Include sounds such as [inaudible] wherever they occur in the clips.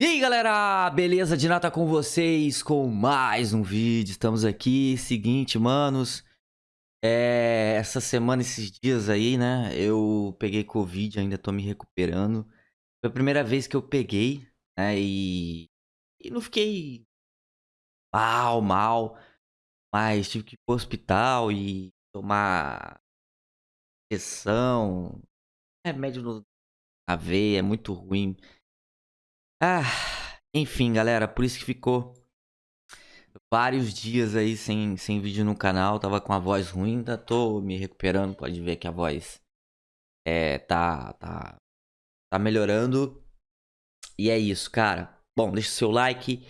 E aí galera, beleza? De nada com vocês com mais um vídeo, estamos aqui, seguinte manos é, Essa semana, esses dias aí, né, eu peguei Covid, ainda tô me recuperando Foi a primeira vez que eu peguei, né, e, e não fiquei mal, mal Mas tive que ir pro hospital e tomar injeção, remédio na veia, é muito ruim ah, enfim, galera, por isso que ficou vários dias aí sem, sem vídeo no canal. Tava com a voz ruim, ainda tô me recuperando. Pode ver que a voz é, tá, tá, tá melhorando. E é isso, cara. Bom, deixa o seu like,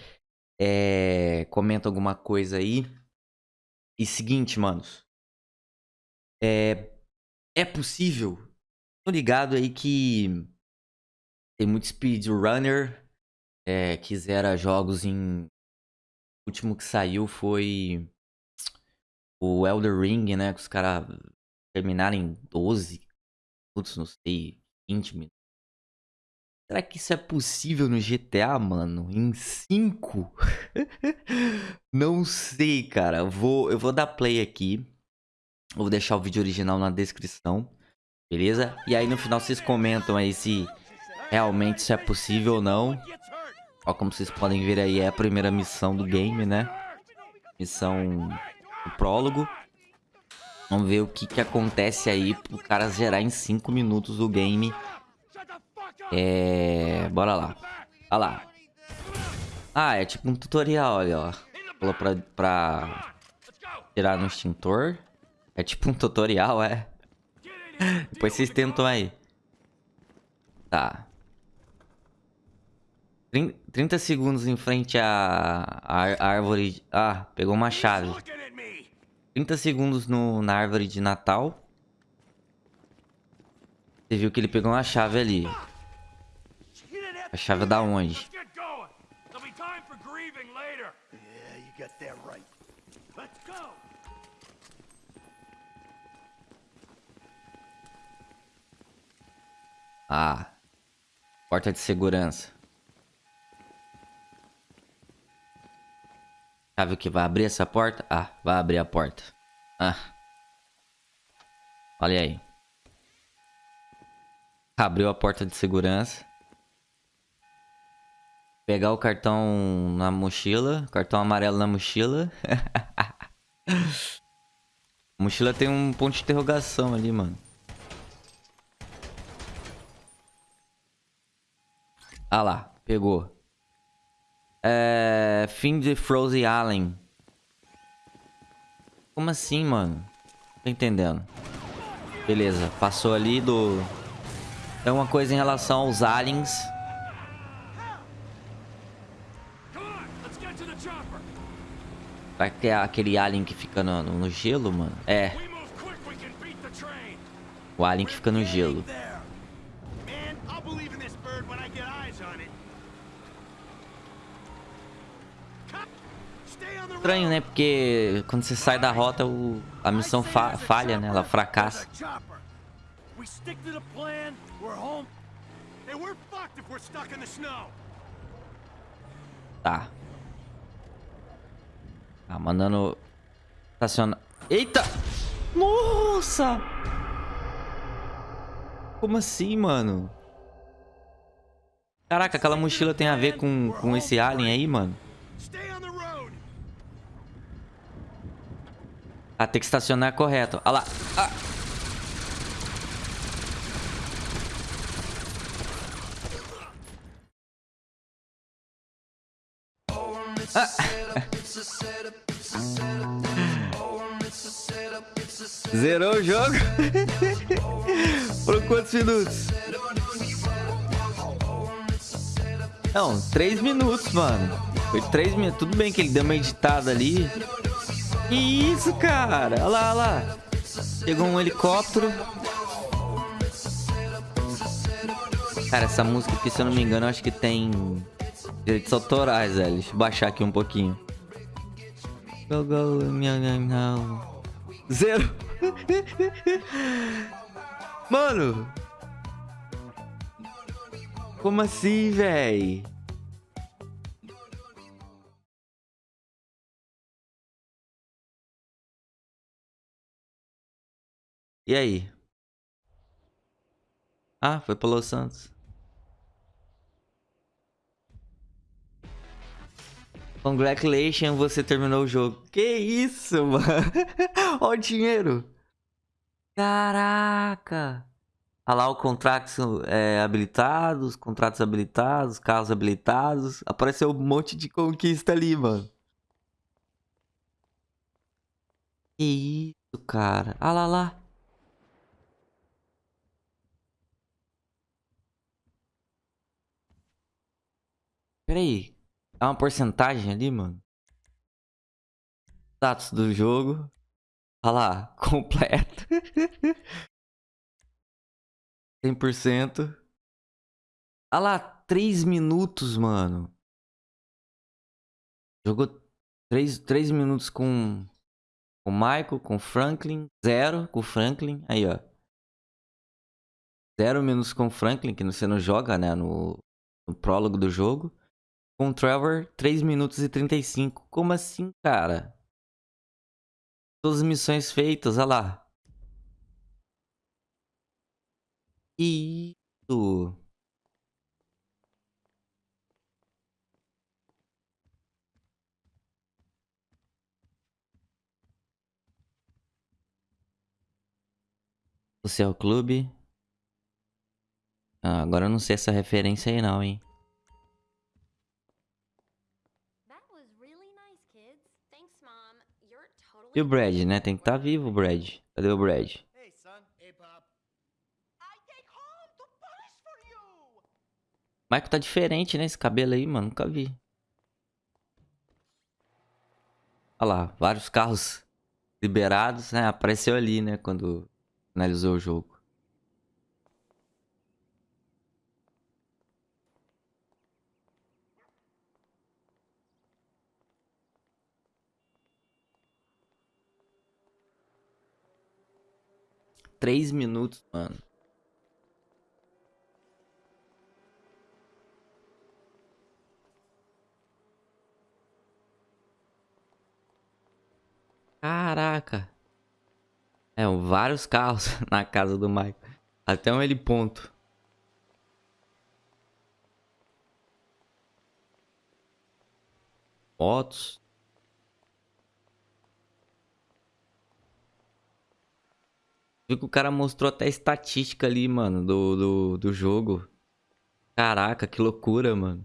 é, comenta alguma coisa aí. E seguinte, manos. É, é possível. Tô ligado aí que tem muito speedrunner é, que zera jogos em... O último que saiu foi o Elder Ring, né? Que os caras terminaram em 12 minutos, não sei, 20 minutos. Será que isso é possível no GTA, mano? Em 5? [laughs] não sei, cara. Eu vou, eu vou dar play aqui. vou deixar o vídeo original na descrição. Beleza? E aí no final vocês comentam aí se realmente se é possível ou não. Ó, como vocês podem ver aí, é a primeira missão do game, né? Missão do prólogo. Vamos ver o que, que acontece aí pro cara zerar em 5 minutos o game. É... Bora lá. Olha lá. Ah, é tipo um tutorial, olha, ó. Falou pra, pra tirar no extintor. É tipo um tutorial, é. [laughs] Depois vocês tentam aí. Tá. 30 segundos em frente à, à árvore... Ah, pegou uma chave. 30 segundos no, na árvore de Natal. Você viu que ele pegou uma chave ali. A chave da onde? Ah. Porta de segurança. Sabe o que vai abrir essa porta? Ah, vai abrir a porta. Ah. Olha aí. Abriu a porta de segurança. Pegar o cartão na mochila. Cartão amarelo na mochila. a [laughs] mochila tem um ponto de interrogação ali, mano. Ah lá, pegou. É... Fim de Frozen Allen. Como assim, mano? Tô entendendo. Beleza, passou ali do... É uma coisa em relação aos aliens. Vai ter aquele alien que fica no, no gelo, mano? É. O alien que fica no gelo. Estranho, né? Porque quando você sai da rota, o, a missão fa falha, né? Ela fracassa. Tá. Tá, mandando... Estacionar... Eita! Nossa! Como assim, mano? Caraca, aquela mochila tem a ver com, com esse alien aí, mano? Ah, tem que estacionar correto. Olha lá. Ah. Ah. Zerou o jogo? [laughs] Por quantos minutos? Não, três minutos, mano. Foi três minutos. Tudo bem que ele deu uma editada ali. Isso, cara? Olha lá, olha lá. Chegou um helicóptero. Cara, essa música aqui, se eu não me engano, acho que tem direitos autorais, velho. Deixa eu baixar aqui um pouquinho. Go, go, Zero. [laughs] Mano. Como assim, véi? E aí? Ah, foi pro Los Santos. Congratulations, você terminou o jogo. Que isso, [laughs] mano? Olha o dinheiro. Caraca. Olha lá o contratos é, habilitados, contratos habilitados, carros habilitados. Apareceu um monte de conquista ali, mano. Que isso, cara. Olha lá, lá. Pera aí. Dá uma porcentagem ali, mano. Status do jogo. Olha lá, [laughs] completo. 100%. Olha lá, 3 minutos, mano. Jogou 3, 3 minutos com, com o Michael, com o Franklin. Zero com o Franklin. Aí, ó. Zero minutos com o Franklin, que você não joga, né? No, no prólogo do jogo. Com Trevor, 3 minutos e 35. Como assim, cara? Todas as missões feitas, olha lá. Isso. Social Clube. Ah, agora eu não sei essa referência aí não, hein. E o Brad, né? Tem que estar tá vivo o Brad. Cadê o Brad? Michael tá diferente, né? Esse cabelo aí, mano. Nunca vi. Olha lá, vários carros liberados, né? Apareceu ali, né? Quando finalizou o jogo. Três minutos, mano. Caraca. É, vários carros [laughs] na casa do Michael. Até um heliponto. Fotos. Viu que o cara mostrou até estatística ali, mano, do, do, do jogo. Caraca, que loucura, mano.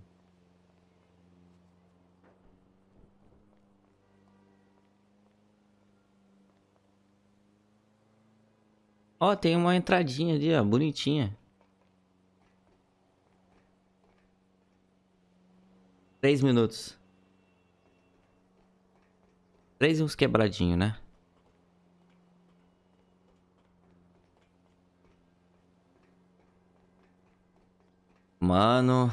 Ó, tem uma entradinha ali, ó, bonitinha. Três minutos. Três uns quebradinhos, né? Mano...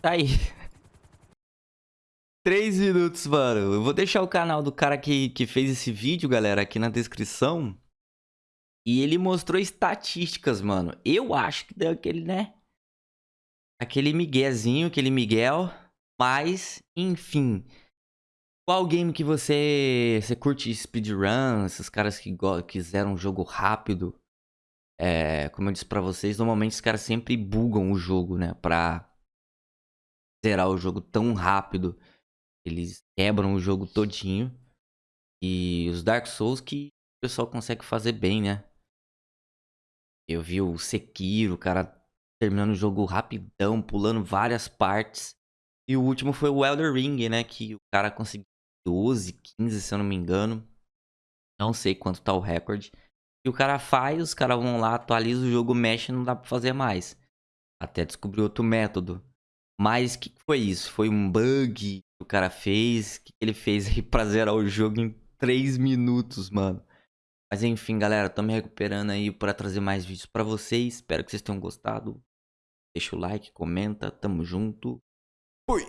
Tá aí. [laughs] Três minutos, mano. Eu vou deixar o canal do cara que, que fez esse vídeo, galera, aqui na descrição. E ele mostrou estatísticas, mano. Eu acho que deu aquele, né? Aquele miguezinho, aquele miguel. Mas, enfim. Qual game que você, você curte speedrun? Esses caras que quiseram um jogo rápido. É, como eu disse pra vocês, normalmente os caras sempre bugam o jogo, né? Pra zerar o jogo tão rápido. Eles quebram o jogo todinho. E os Dark Souls que o pessoal consegue fazer bem, né? Eu vi o Sekiro, o cara terminando o jogo rapidão, pulando várias partes. E o último foi o Elder Ring, né? Que o cara conseguiu 12, 15, se eu não me engano. Não sei quanto tá o recorde. E o cara faz, os caras vão lá, atualiza o jogo, mexe, não dá pra fazer mais. Até descobrir outro método. Mas o que foi isso? Foi um bug que o cara fez? Que ele fez aí pra zerar o jogo em 3 minutos, mano? Mas enfim, galera, tô me recuperando aí pra trazer mais vídeos pra vocês. Espero que vocês tenham gostado. Deixa o like, comenta, tamo junto. Fui!